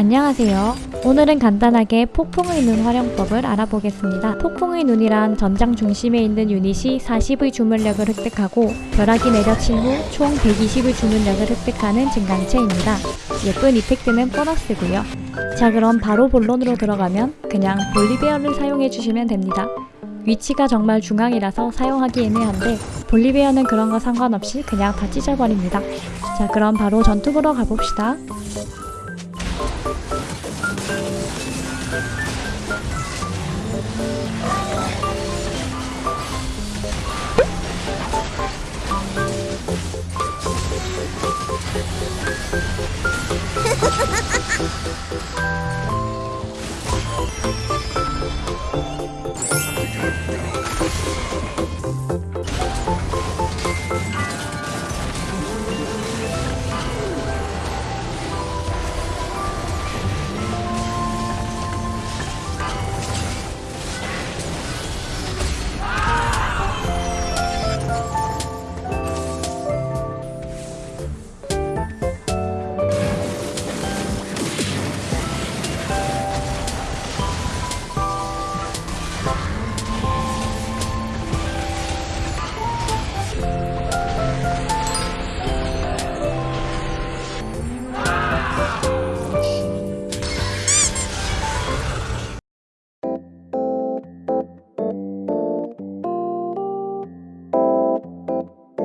안녕하세요. 오늘은 간단하게 폭풍의 눈 활용법을 알아보겠습니다. 폭풍의 눈이란 전장 중심에 있는 유닛이 40의 주문력을 획득하고 벼락이 내려친 후 총 120의 주문력을 획득하는 증강체입니다. 예쁜 이펙트는 보너스고요. 자 그럼 바로 본론으로 들어가면 그냥 볼리베어를 사용해 주시면 됩니다. 위치가 정말 중앙이라서 사용하기 애매한데 볼리베어는 그런 거 상관없이 그냥 다 찢어버립니다. 자 그럼 바로 전투 보러 가봅시다.